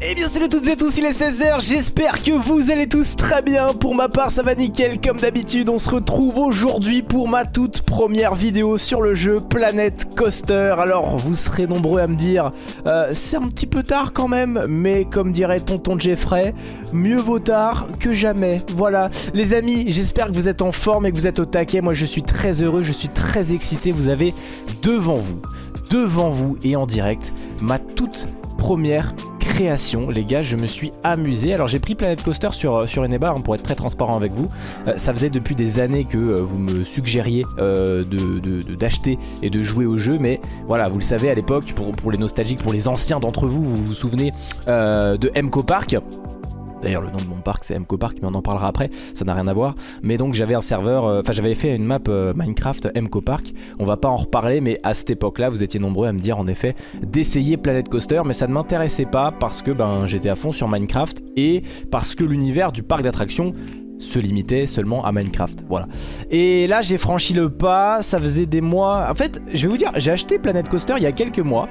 Eh bien salut toutes et tous, il est 16h, j'espère que vous allez tous très bien. Pour ma part ça va nickel, comme d'habitude on se retrouve aujourd'hui pour ma toute première vidéo sur le jeu Planet Coaster. Alors vous serez nombreux à me dire, euh, c'est un petit peu tard quand même Mais comme dirait tonton Jeffrey, mieux vaut tard que jamais. Voilà, les amis, j'espère que vous êtes en forme et que vous êtes au taquet. Moi je suis très heureux, je suis très excité, vous avez devant vous devant vous et en direct ma toute première les gars je me suis amusé. Alors j'ai pris Planet Coaster sur, euh, sur Eneba hein, pour être très transparent avec vous. Euh, ça faisait depuis des années que euh, vous me suggériez d'acheter et de jouer au jeu. Mais voilà vous le savez à l'époque pour, pour, les nostalgiques pour les anciens d'entre vous vous vous souvenez de MCO Park D'ailleurs le nom de mon parc c'est MCO Park mais on en parlera après, ça n'a rien à voir. Mais donc j'avais un serveur, euh, enfin j'avais fait une map euh, Minecraft MCO Park. On va pas en reparler mais à cette époque là vous étiez nombreux à me dire en effet d'essayer Planet Coaster. Mais ça ne m'intéressait pas parce que ben j'étais à fond sur Minecraft et parce que l'univers du parc d'attractions se limitait seulement à Minecraft, voilà. Et là j'ai franchi le pas, ça faisait des mois... En fait, je vais vous dire, j'ai acheté Planet Coaster il y a quelques mois.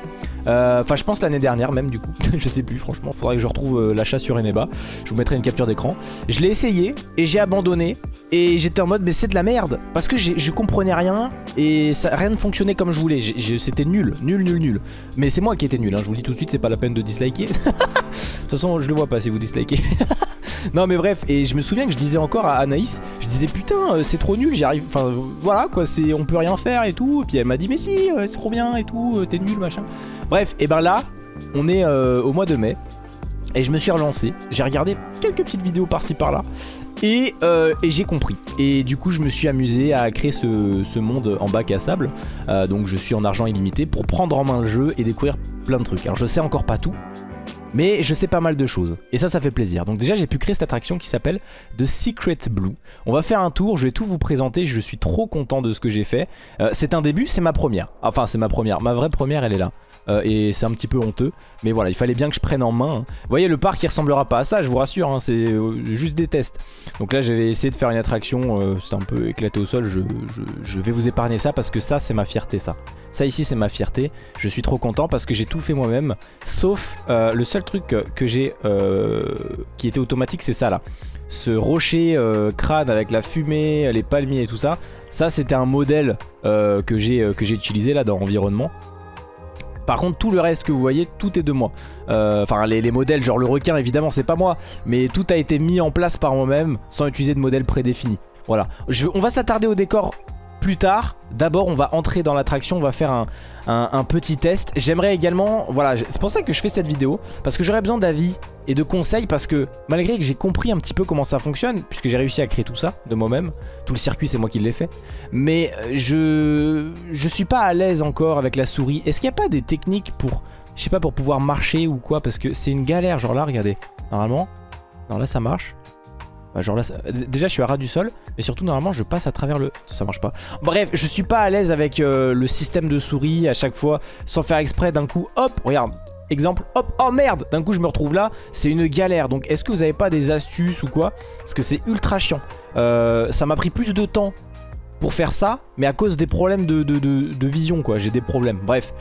Euh, enfin, je pense l'année dernière même du coup. je sais plus, franchement. Faudrait que je retrouve euh, l'achat sur Eneba. Je vous mettrai une capture d'écran. Je l'ai essayé et j'ai abandonné. Et j'étais en mode, mais c'est de la merde. Parce que je comprenais rien et ça, rien ne fonctionnait comme je voulais. C'était nul, nul, nul, nul. Mais c'est moi qui étais nul. Hein. Je vous le dis tout de suite, c'est pas la peine de disliker. de toute façon, je le vois pas si vous dislikez. non, mais bref. Et je me souviens que je disais encore à Anaïs, je disais putain, euh, c'est trop nul. J'y arrive. Enfin, voilà quoi. C'est, on peut rien faire et tout. Et puis elle m'a dit, mais si, c'est trop bien et tout. T'es nul, machin. Bref, et ben là, on est euh, au mois de mai. Et je me suis relancé, j'ai regardé quelques petites vidéos par-ci par-là et, euh, j'ai compris. Et du coup je me suis amusé à créer ce, monde en bac à sable euh, Donc je suis en argent illimité pour prendre en main le jeu et découvrir plein de trucs Alors je sais encore pas tout mais je sais pas mal de choses. Et ça ça fait plaisir. Donc déjà j'ai pu créer cette attraction qui s'appelle The Secret Blue. On va faire un tour, je vais tout vous présenter Je suis trop content de ce que j'ai fait. C'est un début, c'est ma première. Enfin c'est ma première, ma vraie première elle est là euh, et c'est un petit peu honteux. Mais voilà, il fallait bien que je prenne en main. Hein. Vous voyez, le parc il ressemblera pas à ça, je vous rassure, hein, c'est euh, juste des tests. Donc là, j'avais essayé de faire une attraction, euh, c'est un peu éclaté au sol, je, vais vous épargner ça parce que ça, c'est ma fierté, ça. Ça ici, c'est ma fierté. Je suis trop content parce que j'ai tout fait moi-même, sauf le seul truc que j'ai qui était automatique, c'est ça là. Ce rocher crâne avec la fumée, les palmiers et tout ça, ça c'était un modèle que j'ai utilisé là dans Environnement. Par contre tout le reste que vous voyez tout est de moi. Euh, Enfin les, modèles genre le requin évidemment c'est pas moi Mais tout a été mis en place par moi-même Sans utiliser de modèle prédéfini. Voilà. On va s'attarder au décor plus tard. D'abord, on va entrer dans l'attraction, on va faire un, petit test. J'aimerais également, voilà, c'est pour ça que je fais cette vidéo, parce que j'aurais besoin d'avis et de conseils, parce que malgré que j'ai compris un petit peu comment ça fonctionne, puisque j'ai réussi à créer tout ça de moi-même, tout le circuit c'est moi qui l'ai fait, mais euh, je je suis pas à l'aise encore avec la souris. Est-ce qu'il n'y a pas des techniques pour, je sais pas, pour pouvoir marcher ou quoi, parce que c'est une galère, genre là, regardez, normalement, non là ça marche, bah, genre là, déjà je suis à ras du sol, mais surtout normalement je passe à travers le... Ça marche pas. Bref, je suis pas à l'aise avec euh, le système de souris à chaque fois, sans faire exprès d'un coup, hop, regarde, exemple, hop, oh merde, d'un coup je me retrouve là, c'est une galère. Donc est-ce que vous avez pas des astuces ou quoi? Parce que c'est ultra chiant. Euh, ça m'a pris plus de temps pour faire ça, mais à cause des problèmes de, de vision quoi, j'ai des problèmes, bref.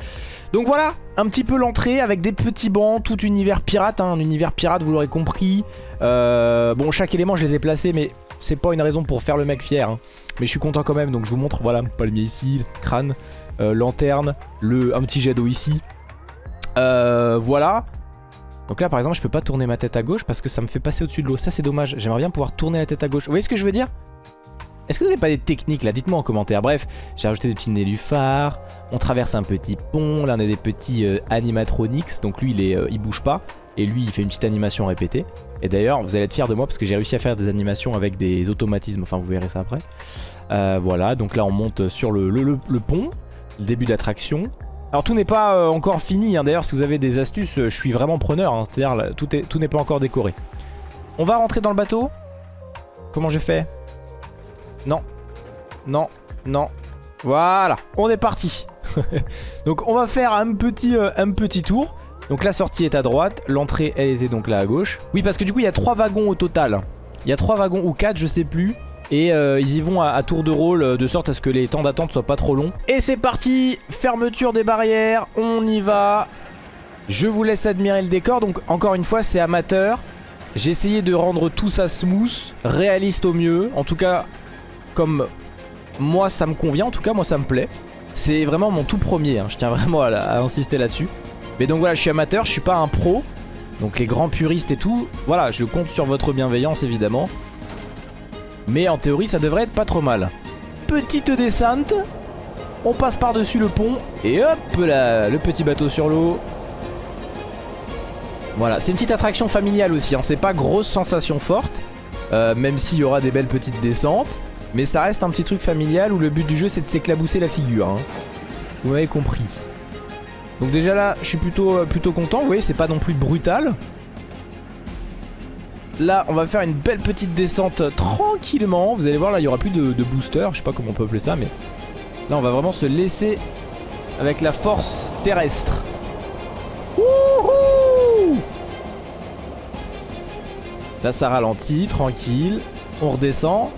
Donc voilà, un petit peu l'entrée avec des petits bancs, tout univers pirate, hein, un univers pirate vous l'aurez compris. Euh, bon chaque élément je les ai placés mais c'est pas une raison pour faire le mec fier. Hein. Mais je suis content quand même donc je vous montre, voilà, palmier ici, crâne, euh, lanterne, le, un petit jet d'eau ici. Euh, voilà. Donc là par exemple je peux pas tourner ma tête à gauche parce que ça me fait passer au-dessus de l'eau. Ça c'est dommage, j'aimerais bien pouvoir tourner la tête à gauche. Vous voyez ce que je veux dire? Est-ce que vous n'avez pas des techniques là? Dites-moi en commentaire. Bref, j'ai rajouté des petits nénuphars. On traverse un petit pont. Là, on a des petits euh, animatronics. Donc lui, il, est, euh, bouge pas. Et lui, il fait une petite animation répétée. Et d'ailleurs, vous allez être fiers de moi parce que j'ai réussi à faire des animations avec des automatismes. Enfin, vous verrez ça après. Euh, voilà, donc là, on monte sur le, pont. Le début d'attraction. Alors tout n'est pas encore fini, hein. d'ailleurs si vous avez des astuces, je suis vraiment preneur, hein. c'est-à-dire tout n'est pas encore décoré. On va rentrer dans le bateau? Comment je fais? Non. Non. Non. Voilà. On est parti. donc on va faire un petit, euh, un petit tour. Donc la sortie est à droite. L'entrée elle était donc là à gauche. Oui parce que du coup il y a trois wagons au total. Il y a trois wagons ou quatre je sais plus. Et euh, ils y vont à, tour de rôle euh, de sorte à ce que les temps d'attente soient pas trop longs. Et c'est parti Fermeture des barrières. On y va. Je vous laisse admirer le décor. Donc encore une fois c'est amateur. J'ai essayé de rendre tout ça smooth, réaliste au mieux. En tout cas comme moi ça me convient, en tout cas moi ça me plaît. C'est vraiment mon tout premier, hein. je tiens vraiment à, insister là-dessus. Mais donc voilà, je suis amateur, je suis pas un pro. Donc les grands puristes et tout, voilà, je compte sur votre bienveillance évidemment. Mais en théorie ça devrait être pas trop mal. Petite descente. On passe par-dessus le pont. Et hop là, le petit bateau sur l'eau. Voilà, c'est une petite attraction familiale aussi. Hein. C'est pas grosse sensation forte. Euh, même s'il y aura des belles petites descentes. Mais ça reste un petit truc familial où le but du jeu c'est de s'éclabousser la figure. Hein. Vous m'avez compris. Donc déjà là, je suis plutôt, euh, plutôt content. Vous voyez, c'est pas non plus brutal. Là, on va faire une belle petite descente tranquillement. Vous allez voir, là, il y aura plus de, booster. Je sais pas comment on peut appeler ça, mais... Là, on va vraiment se laisser avec la force terrestre. Wouhou Là, ça ralentit, tranquille. On redescend.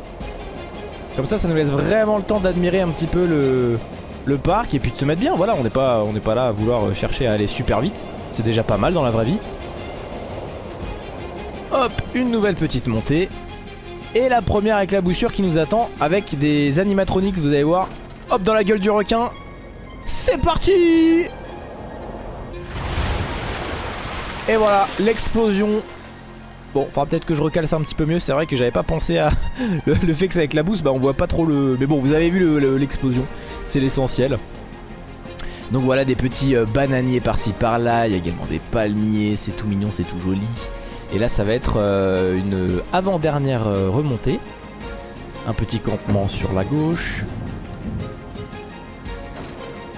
Comme ça, ça nous laisse vraiment le temps d'admirer un petit peu le, parc et puis de se mettre bien. Voilà, on n'est pas, pas là à vouloir chercher à aller super vite. C'est déjà pas mal dans la vraie vie. Hop, une nouvelle petite montée. Et la première éclaboussure qui nous attend avec des animatronics, vous allez voir. Hop, dans la gueule du requin. C'est parti Et voilà, l'explosion. Bon, faudra peut-être que je recale ça un petit peu mieux. C'est vrai que j'avais pas pensé à le, fait que ça éclabousse. Bah, on voit pas trop le... Mais bon, vous avez vu l'explosion. C'est l'essentiel. Donc voilà des petits euh, bananiers par-ci par-là. Il y a également des palmiers. C'est tout mignon, c'est tout joli. Et là ça va être euh, une avant-dernière euh, remontée. Un petit campement sur la gauche.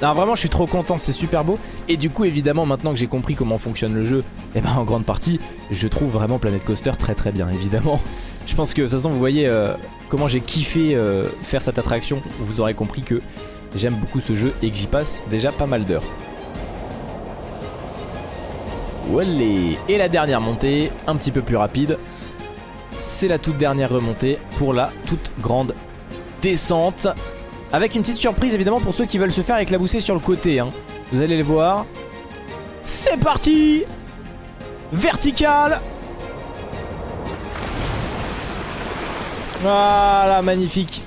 Non vraiment je suis trop content, c'est super beau. Et du coup évidemment maintenant que j'ai compris comment fonctionne le jeu, et eh ben en grande partie je trouve vraiment Planet Coaster très très bien évidemment. Je pense que de toute façon vous voyez euh, comment j'ai kiffé faire cette attraction. Vous aurez compris que j'aime beaucoup ce jeu et que j'y passe déjà pas mal d'heures. Et la dernière montée, un petit peu plus rapide. C'est la toute dernière remontée pour la toute grande descente. Avec une petite surprise évidemment pour ceux qui veulent se faire éclabousser sur le côté. Hein. Vous allez le voir. C'est parti Vertical Voilà, magnifique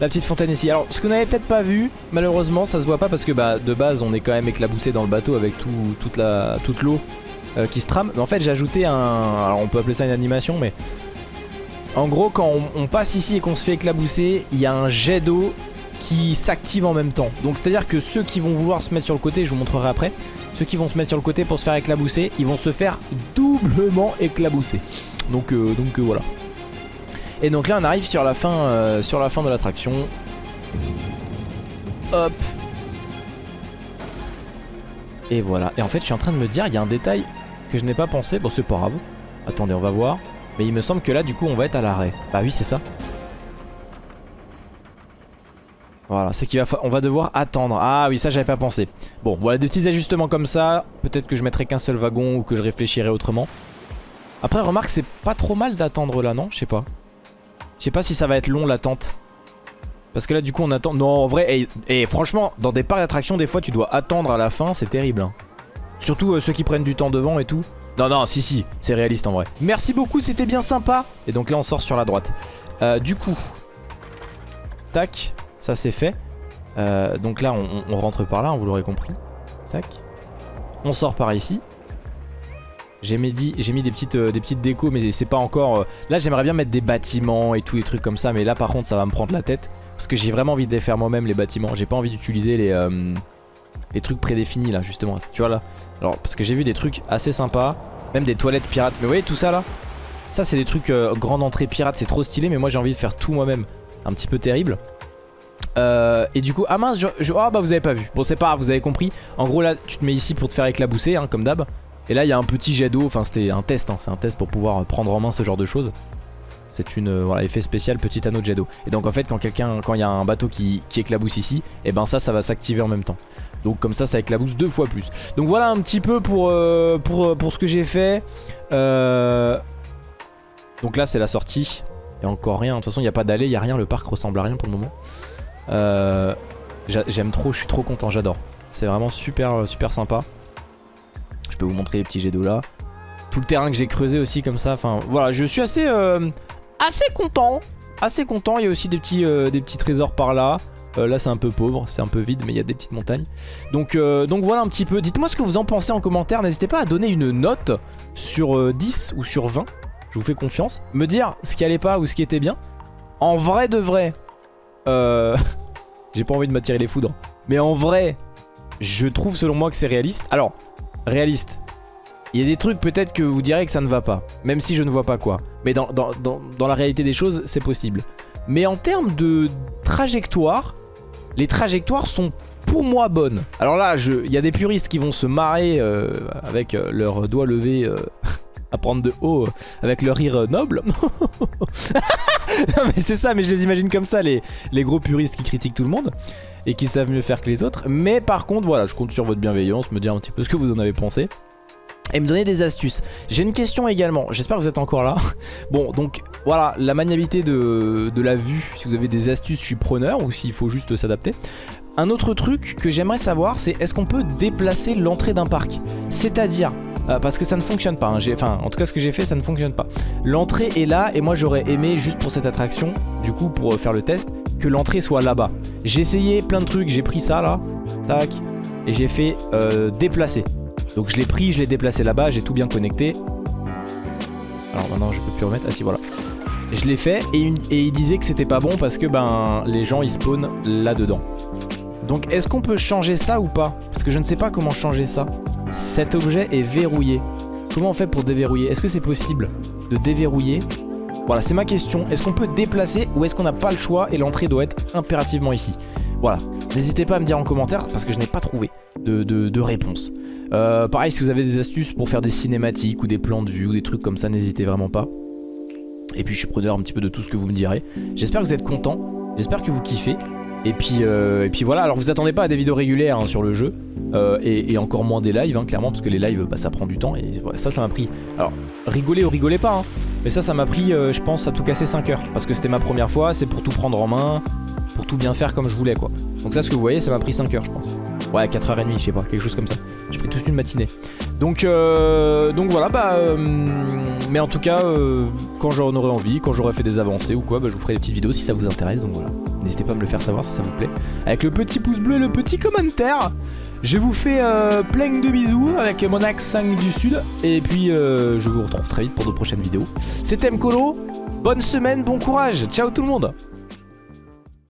la petite fontaine ici. Alors ce qu'on n'avait peut-être pas vu, malheureusement ça se voit pas parce que bah de base on est quand même éclaboussé dans le bateau avec tout, toute l'eau euh, qui se trame. Mais en fait j'ai ajouté un... Alors on peut appeler ça une animation mais... En gros quand on, passe ici et qu'on se fait éclabousser, il y a un jet d'eau qui s'active en même temps. Donc c'est à dire que ceux qui vont vouloir se mettre sur le côté, je vous montrerai après, ceux qui vont se mettre sur le côté pour se faire éclabousser, ils vont se faire doublement éclabousser. Donc, euh, donc euh, voilà. Et donc là on arrive sur la fin, euh, sur la fin de l'attraction. Hop. Et voilà. Et en fait je suis en train de me dire, il y a un détail que je n'ai pas pensé. Bon c'est pas grave. Attendez on va voir. Mais il me semble que là du coup on va être à l'arrêt. Bah oui c'est ça. Voilà, c'est qu'on va, on va devoir attendre. Ah oui, ça j'avais pas pensé. Bon, voilà des petits ajustements comme ça. Peut-être que je mettrai qu'un seul wagon ou que je réfléchirai autrement. Après, remarque, c'est pas trop mal d'attendre là, non? Je sais pas. Je sais pas si ça va être long l'attente. Parce que là du coup on attend... Non en vrai, et, franchement dans des parcs d'attractions des fois tu dois attendre à la fin, c'est terrible. Hein. Surtout euh, ceux qui prennent du temps devant et tout. Non non si si, c'est réaliste en vrai. Merci beaucoup, c'était bien sympa. Et donc là on sort sur la droite. Euh, du coup, tac, ça c'est fait. Euh, donc là on, rentre par là, hein, vous l'aurez compris. Tac. On sort par ici. J'ai mis, des, petites, euh, des décos mais c'est pas encore... Euh, là j'aimerais bien mettre des bâtiments et tous les trucs comme ça mais là par contre ça va me prendre la tête. Parce que j'ai vraiment envie de les faire moi-même les bâtiments. J'ai pas envie d'utiliser les, euh, les trucs prédéfinis là justement. Tu vois là Alors parce que j'ai vu des trucs assez sympas. Même des toilettes pirates. Mais vous voyez tout ça là? Ça c'est des trucs grande entrée pirate. C'est trop stylé mais moi j'ai envie de faire tout moi-même. Un petit peu terrible. Et du coup, ah mince, je, oh bah vous avez pas vu. Bon c'est pas grave, vous avez compris. En gros là, tu te mets ici pour te faire éclabousser, hein, comme d'hab. Et là il y a un petit jet d'eau, enfin c'était un test, hein. c'est un test pour pouvoir prendre en main ce genre de choses. C'est une euh, voilà effet spécial petit anneau de jet d'eau. Et donc en fait quand quelqu'un quand il y a un bateau qui, éclabousse ici, et eh ben ça ça va s'activer en même temps. Donc comme ça ça éclabousse deux fois plus. Donc voilà un petit peu pour, euh, ce que j'ai fait. Euh, donc là c'est la sortie. Il n'y a encore rien. De toute façon il n'y a pas d'allée, il n'y a rien. Le parc ressemble à rien pour le moment. J'aime trop, je suis trop content, j'adore. C'est vraiment super super sympa. Je peux vous montrer les petits jets d'eau là. Tout le terrain que j'ai creusé aussi comme ça. Enfin voilà, je suis assez, euh, assez content. Assez content. Il y a aussi des petits, euh, trésors par là. Euh, là c'est un peu pauvre, c'est un peu vide mais il y a des petites montagnes donc, donc voilà un petit peu, dites moi ce que vous en pensez en commentaire N'hésitez pas à donner une note sur 10 ou sur 20 Je vous fais confiance Me dire ce qui allait pas ou ce qui était bien En vrai de vrai J'ai pas envie de m'attirer les foudres Mais en vrai je trouve selon moi que c'est réaliste. Alors, réaliste. Il y a des trucs peut-être que vous direz que ça ne va pas. Même si je ne vois pas quoi. Mais dans, dans, la réalité des choses, c'est possible. Mais en termes de trajectoire, les trajectoires sont pour moi bonnes. Alors là, il y a des puristes qui vont se marrer euh, avec euh, leurs doigts levés euh, à prendre de haut, avec leur rire noble. mais c'est ça, mais je les imagine comme ça, les, gros puristes qui critiquent tout le monde et qui savent mieux faire que les autres. Mais par contre, voilà, je compte sur votre bienveillance, me dire un petit peu ce que vous en avez pensé. Et me donner des astuces. J'ai une question également, j'espère que vous êtes encore là. bon, donc voilà, la maniabilité de, de la vue, si vous avez des astuces, je suis preneur, ou s'il faut juste s'adapter. Un autre truc que j'aimerais savoir, c'est est-ce qu'on peut déplacer l'entrée d'un parc? C'est-à-dire, euh, parce que ça ne fonctionne pas, hein. enfin en tout cas ce que j'ai fait ça ne fonctionne pas. L'entrée est là et moi j'aurais aimé juste pour cette attraction, du coup pour faire le test, que l'entrée soit là-bas. J'ai essayé plein de trucs, j'ai pris ça là, tac, et j'ai fait euh, déplacer. Donc je l'ai pris, je l'ai déplacé là-bas, j'ai tout bien connecté. Alors maintenant je peux plus remettre, ah si voilà. Je l'ai fait et, il disait que c'était pas bon parce que ben les gens ils spawnent là-dedans. Donc est-ce qu'on peut changer ça ou pas? Parce que je ne sais pas comment changer ça. Cet objet est verrouillé. Comment on fait pour déverrouiller? Est-ce que c'est possible de déverrouiller? Voilà, c'est ma question. Est-ce qu'on peut déplacer ou est-ce qu'on n'a pas le choix et l'entrée doit être impérativement ici? Voilà. N'hésitez pas à me dire en commentaire parce que je n'ai pas trouvé de, réponse. Euh, pareil, si vous avez des astuces pour faire des cinématiques ou des plans de vue ou des trucs comme ça, n'hésitez vraiment pas. Et puis je suis preneur un petit peu de tout ce que vous me direz. J'espère que vous êtes contents. J'espère que vous kiffez. Et puis, euh, et puis voilà, alors vous attendez pas à des vidéos régulières hein, sur le jeu euh, et, encore moins des lives hein, clairement parce que les lives bah, ça prend du temps et ça ça m'a pris. Alors rigolez ou rigolez pas hein, mais ça ça m'a pris euh, je pense à tout casser 5 heures Parce que c'était ma première fois, c'est pour tout prendre en main Pour tout bien faire comme je voulais quoi. Donc ça ce que vous voyez ça m'a pris 5 heures je pense. Ouais 4h30 je sais pas, quelque chose comme ça. J'ai pris toute une matinée. Donc, donc voilà bah Mais en tout cas quand j'en aurai envie, quand j'aurai fait des avancées ou quoi bah, Je vous ferai des petites vidéos si ça vous intéresse donc voilà N'hésitez pas à me le faire savoir si ça vous plaît. Avec le petit pouce bleu, le petit commentaire. Je vous fais euh, plein de bisous avec mon axe 5 du sud. Et puis euh, je vous retrouve très vite pour de prochaines vidéos. C'était Mkolo. Bonne semaine, bon courage. Ciao tout le monde.